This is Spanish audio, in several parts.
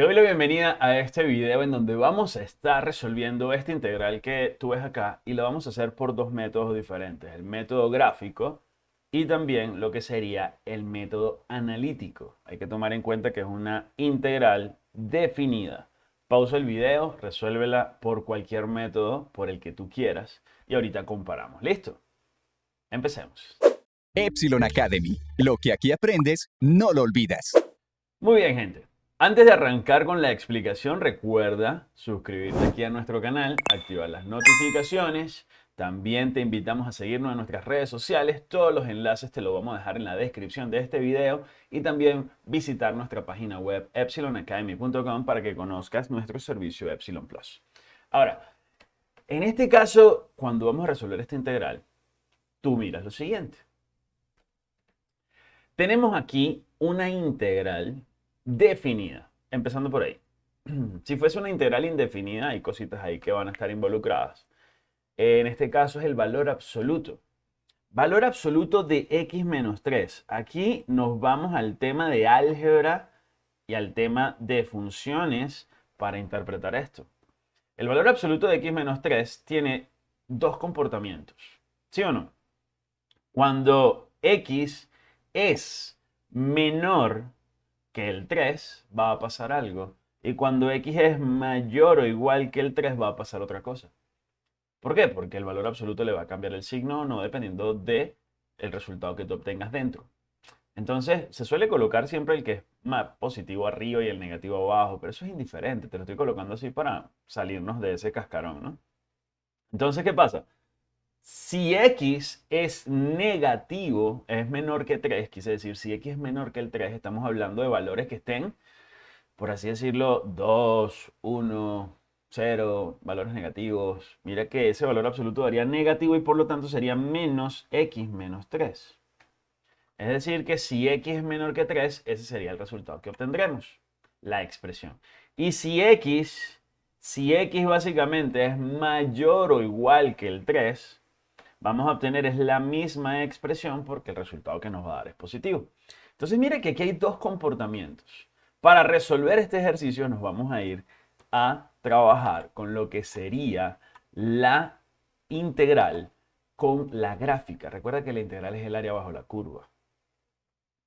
Te doy la bienvenida a este video en donde vamos a estar resolviendo esta integral que tú ves acá y lo vamos a hacer por dos métodos diferentes, el método gráfico y también lo que sería el método analítico. Hay que tomar en cuenta que es una integral definida. Pausa el video, resuélvela por cualquier método por el que tú quieras y ahorita comparamos. ¿Listo? Empecemos. Epsilon Academy. Lo que aquí aprendes, no lo olvidas. Muy bien, gente. Antes de arrancar con la explicación, recuerda suscribirte aquí a nuestro canal, activar las notificaciones. También te invitamos a seguirnos en nuestras redes sociales. Todos los enlaces te los vamos a dejar en la descripción de este video. Y también visitar nuestra página web epsilonacademy.com para que conozcas nuestro servicio Epsilon Plus. Ahora, en este caso, cuando vamos a resolver esta integral, tú miras lo siguiente. Tenemos aquí una integral definida. Empezando por ahí. Si fuese una integral indefinida, hay cositas ahí que van a estar involucradas. En este caso es el valor absoluto. Valor absoluto de x menos 3. Aquí nos vamos al tema de álgebra y al tema de funciones para interpretar esto. El valor absoluto de x menos 3 tiene dos comportamientos. ¿Sí o no? Cuando x es menor que el 3 va a pasar algo. Y cuando x es mayor o igual que el 3 va a pasar otra cosa. ¿Por qué? Porque el valor absoluto le va a cambiar el signo no dependiendo de el resultado que tú obtengas dentro. Entonces, se suele colocar siempre el que es más positivo arriba y el negativo abajo, pero eso es indiferente. Te lo estoy colocando así para salirnos de ese cascarón, ¿no? Entonces, ¿qué pasa? Si x es negativo, es menor que 3, quise decir, si x es menor que el 3, estamos hablando de valores que estén, por así decirlo, 2, 1, 0, valores negativos. Mira que ese valor absoluto daría negativo y por lo tanto sería menos x menos 3. Es decir, que si x es menor que 3, ese sería el resultado que obtendremos, la expresión. Y si x, si x básicamente es mayor o igual que el 3, vamos a obtener es la misma expresión porque el resultado que nos va a dar es positivo. Entonces mire que aquí hay dos comportamientos. Para resolver este ejercicio nos vamos a ir a trabajar con lo que sería la integral con la gráfica. Recuerda que la integral es el área bajo la curva.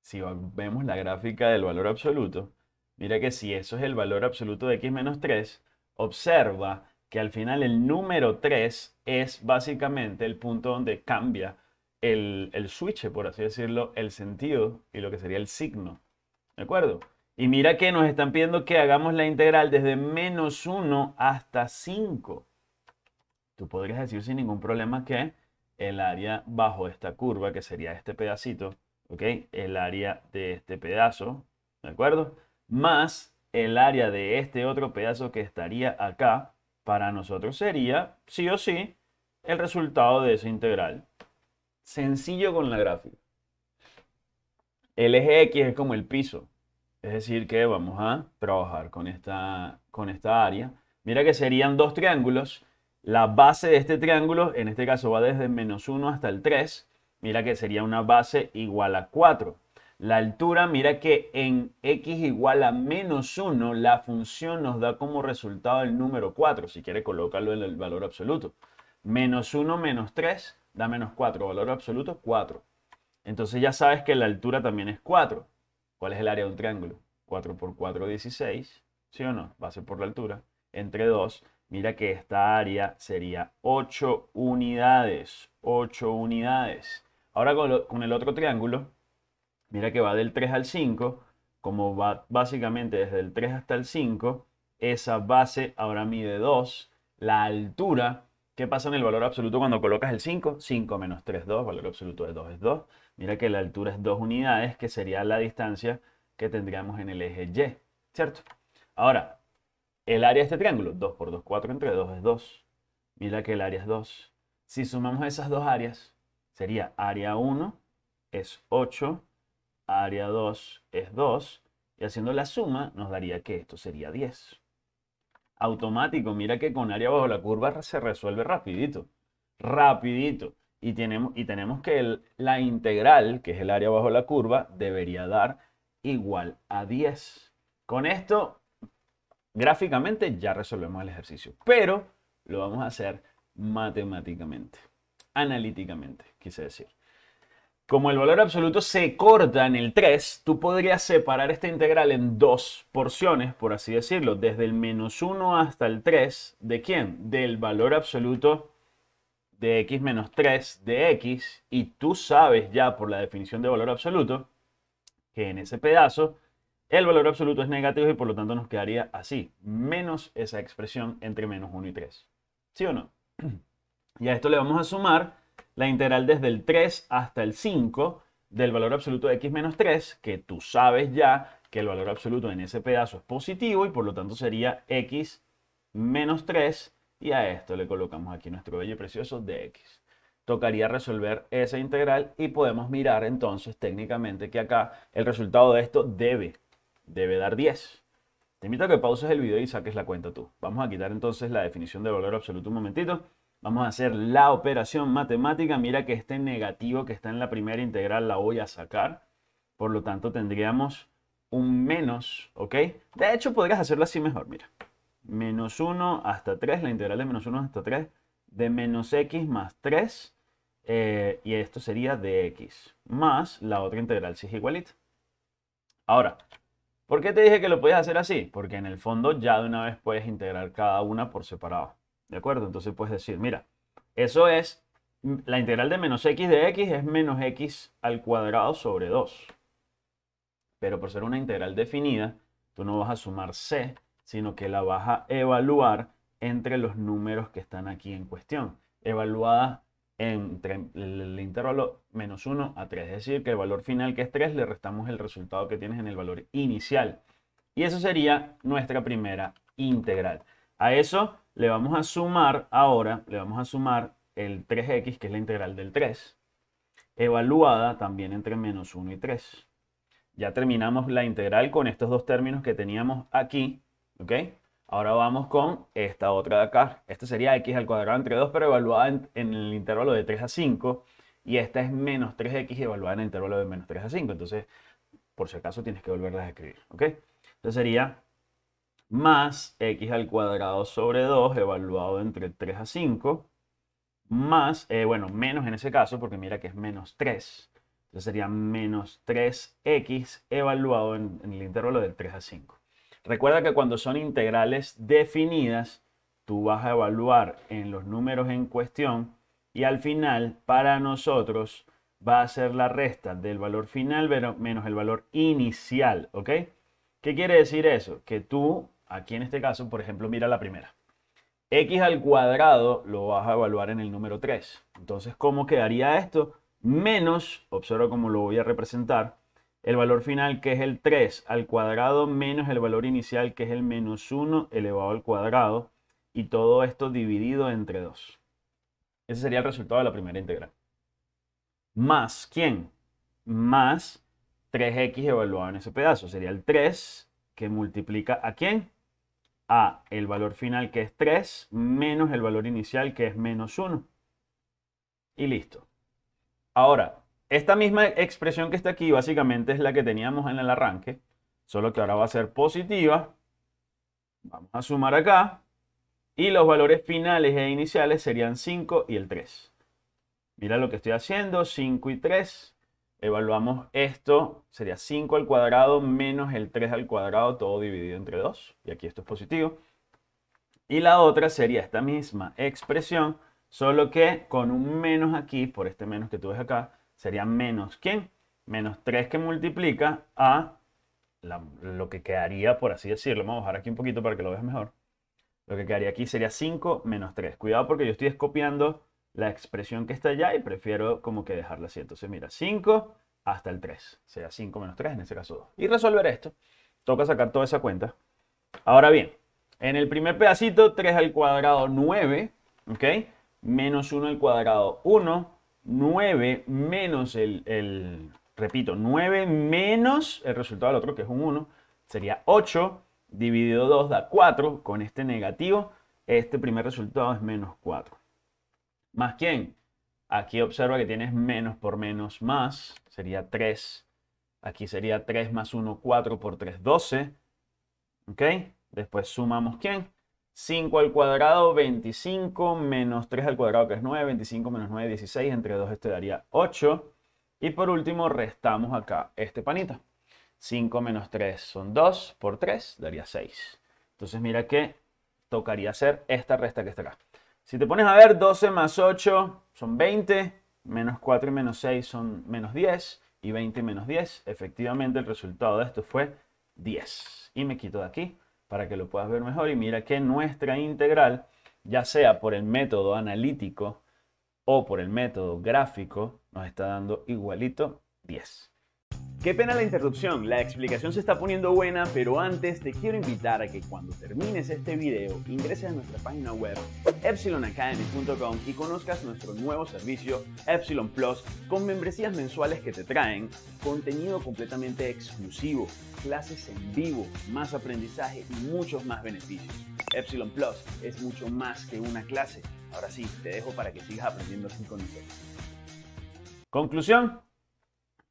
Si vemos la gráfica del valor absoluto, mira que si eso es el valor absoluto de x menos 3, observa que al final el número 3 es básicamente el punto donde cambia el, el switch, por así decirlo, el sentido y lo que sería el signo. ¿De acuerdo? Y mira que nos están pidiendo que hagamos la integral desde menos 1 hasta 5. Tú podrías decir sin ningún problema que el área bajo esta curva, que sería este pedacito, ¿ok? El área de este pedazo, ¿de acuerdo? Más el área de este otro pedazo que estaría acá, para nosotros sería, sí o sí, el resultado de esa integral. Sencillo con la gráfica. El eje X es como el piso. Es decir, que vamos a trabajar con esta, con esta área. Mira que serían dos triángulos. La base de este triángulo, en este caso va desde menos 1 hasta el 3. Mira que sería una base igual a 4. La altura, mira que en x igual a menos 1, la función nos da como resultado el número 4, si quiere colocarlo en el valor absoluto. Menos 1 menos 3 da menos 4, valor absoluto 4. Entonces ya sabes que la altura también es 4. ¿Cuál es el área de un triángulo? 4 por 4, 16, ¿sí o no? Base por la altura. Entre 2, mira que esta área sería 8 unidades. 8 unidades. Ahora con el otro triángulo, Mira que va del 3 al 5, como va básicamente desde el 3 hasta el 5, esa base ahora mide 2. La altura, ¿qué pasa en el valor absoluto cuando colocas el 5? 5 menos 3, 2, valor absoluto de 2 es 2. Mira que la altura es 2 unidades, que sería la distancia que tendríamos en el eje Y, ¿cierto? Ahora, el área de este triángulo, 2 por 2, 4 entre 2 es 2. Mira que el área es 2. Si sumamos esas dos áreas, sería área 1 es 8 área 2 es 2, y haciendo la suma nos daría que esto sería 10. Automático, mira que con área bajo la curva se resuelve rapidito, rapidito. Y tenemos, y tenemos que la integral, que es el área bajo la curva, debería dar igual a 10. Con esto Gráficamente ya resolvemos el ejercicio, pero lo vamos a hacer matemáticamente, analíticamente, quise decir. Como el valor absoluto se corta en el 3, tú podrías separar esta integral en dos porciones, por así decirlo, desde el menos 1 hasta el 3. ¿De quién? Del valor absoluto de x menos 3 de x. Y tú sabes ya por la definición de valor absoluto que en ese pedazo el valor absoluto es negativo y por lo tanto nos quedaría así, menos esa expresión entre menos 1 y 3. ¿Sí o no? Y a esto le vamos a sumar la integral desde el 3 hasta el 5 del valor absoluto de x menos 3, que tú sabes ya que el valor absoluto en ese pedazo es positivo y por lo tanto sería x menos 3 y a esto le colocamos aquí nuestro bello precioso de x. Tocaría resolver esa integral y podemos mirar entonces técnicamente que acá el resultado de esto debe, debe dar 10. Te invito a que pauses el video y saques la cuenta tú. Vamos a quitar entonces la definición de valor absoluto un momentito Vamos a hacer la operación matemática. Mira que este negativo que está en la primera integral la voy a sacar. Por lo tanto, tendríamos un menos, ¿ok? De hecho, podrías hacerlo así mejor, mira. Menos 1 hasta 3, la integral de menos 1 hasta 3, de menos x más 3, eh, y esto sería de x, más la otra integral si es igualita. Ahora, ¿por qué te dije que lo podías hacer así? Porque en el fondo ya de una vez puedes integrar cada una por separado. ¿De acuerdo? Entonces puedes decir, mira, eso es, la integral de menos x de x es menos x al cuadrado sobre 2. Pero por ser una integral definida, tú no vas a sumar c, sino que la vas a evaluar entre los números que están aquí en cuestión. Evaluada entre el intervalo menos 1 a 3. Es decir, que el valor final que es 3 le restamos el resultado que tienes en el valor inicial. Y eso sería nuestra primera integral. A eso le vamos a sumar ahora, le vamos a sumar el 3x, que es la integral del 3, evaluada también entre menos 1 y 3. Ya terminamos la integral con estos dos términos que teníamos aquí, ¿ok? Ahora vamos con esta otra de acá. Esta sería x al cuadrado entre 2, pero evaluada en, en, el intervalo de 3 a 5. Y esta es menos 3x evaluada en el intervalo de menos 3 a 5. Entonces, por si acaso, tienes que volverlas a escribir, ¿ok? Entonces sería más x al cuadrado sobre 2 evaluado entre 3 a 5 más, eh, bueno, menos en ese caso porque mira que es menos 3. Entonces sería menos 3x evaluado en, el intervalo del 3 a 5. Recuerda que cuando son integrales definidas, tú vas a evaluar en los números en cuestión y al final para nosotros va a ser la resta del valor final menos el valor inicial, ¿ok? ¿Qué quiere decir eso? Que tú Aquí en este caso, por ejemplo, mira la primera. x al cuadrado lo vas a evaluar en el número 3. Entonces, ¿cómo quedaría esto? Menos, observa cómo lo voy a representar, el valor final que es el 3 al cuadrado menos el valor inicial que es el menos 1 elevado al cuadrado y todo esto dividido entre 2. Ese sería el resultado de la primera integral. Más, ¿quién? Más 3x evaluado en ese pedazo. Sería el 3 que multiplica a quién? A el valor final que es 3 menos el valor inicial que es menos 1. Y listo. Ahora, esta misma expresión que está aquí básicamente es la que teníamos en el arranque, solo que ahora va a ser positiva. Vamos a sumar acá. Y los valores finales e iniciales serían 5 y el 3. Mira lo que estoy haciendo, 5 y 3 evaluamos esto, sería 5 al cuadrado menos el 3 al cuadrado, todo dividido entre 2. Y aquí esto es positivo. Y la otra sería esta misma expresión, solo que con un menos aquí, por este menos que tú ves acá, sería menos ¿quién? Menos 3 que multiplica a lo que quedaría, por así decirlo. Vamos a bajar aquí un poquito para que lo veas mejor. Lo que quedaría aquí sería 5 menos 3. Cuidado porque yo estoy copiando la expresión que está allá y prefiero como que dejarla así. Entonces mira, 5 hasta el 3, sea 5 menos 3, en este caso 2. Y resolver esto, toca sacar toda esa cuenta. Ahora bien, en el primer pedacito, 3 al cuadrado 9, ¿ok? Menos 1 al cuadrado 1, 9 menos el, el, repito, 9 menos el resultado del otro, que es un 1, sería 8, dividido 2 da 4, con este negativo, este primer resultado es menos 4. ¿Más quién? Aquí observa que tienes menos por menos más, sería 3. Aquí sería 3 más 1, 4 por 3, 12. ¿Ok? Después sumamos ¿quién? 5 al cuadrado, 25 menos 3 al cuadrado, que es 9. 25 menos 9, 16. Entre 2 esto daría 8. Y por último restamos acá este panita. 5 menos 3 son 2 por 3 daría 6. Entonces mira que tocaría hacer esta resta que está acá. Si te pones a ver, 12 más 8 son 20, menos 4 y menos 6 son menos 10, y 20 menos 10, efectivamente el resultado de esto fue 10. Y me quito de aquí para que lo puedas ver mejor y mira que nuestra integral, ya sea por el método analítico o por el método gráfico, nos está dando igualito 10. Qué pena la interrupción, la explicación se está poniendo buena, pero antes te quiero invitar a que cuando termines este video ingreses a nuestra página web epsilonacademy.com y conozcas nuestro nuevo servicio Epsilon Plus con membresías mensuales que te traen contenido completamente exclusivo, clases en vivo, más aprendizaje y muchos más beneficios. Epsilon Plus es mucho más que una clase. Ahora sí, te dejo para que sigas aprendiendo así con nosotros. Conclusión,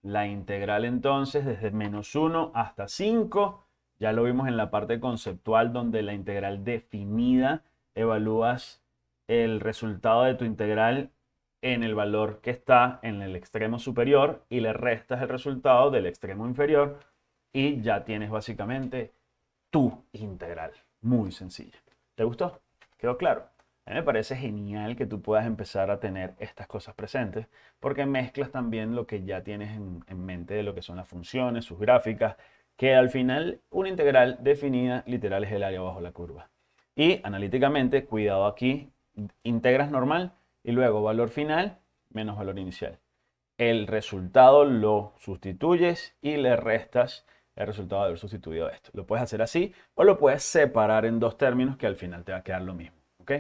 la integral entonces desde menos 1 hasta 5. Ya lo vimos en la parte conceptual donde la integral definida evalúas el resultado de tu integral en el valor que está en el extremo superior y le restas el resultado del extremo inferior y ya tienes básicamente tu integral. Muy sencilla. ¿Te gustó? ¿Quedó claro? Me parece genial que tú puedas empezar a tener estas cosas presentes porque mezclas también lo que ya tienes en, mente de lo que son las funciones, sus gráficas, que al final una integral definida literal es el área bajo la curva. Y analíticamente, cuidado aquí, integras normal y luego valor final menos valor inicial. El resultado lo sustituyes y le restas el resultado de haber sustituido esto. Lo puedes hacer así o lo puedes separar en dos términos que al final te va a quedar lo mismo. ¿ok?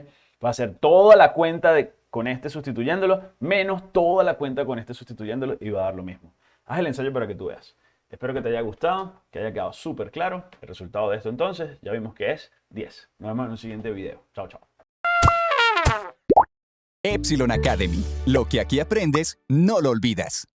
Va a ser toda la cuenta de, con este sustituyéndolo, menos toda la cuenta con este sustituyéndolo y va a dar lo mismo. Haz el ensayo para que tú veas. Espero que te haya gustado, que haya quedado súper claro. El resultado de esto entonces, ya vimos que es 10. Nos vemos en un siguiente video. Chao, chao. Epsilon Academy. Lo que aquí aprendes, no lo olvidas.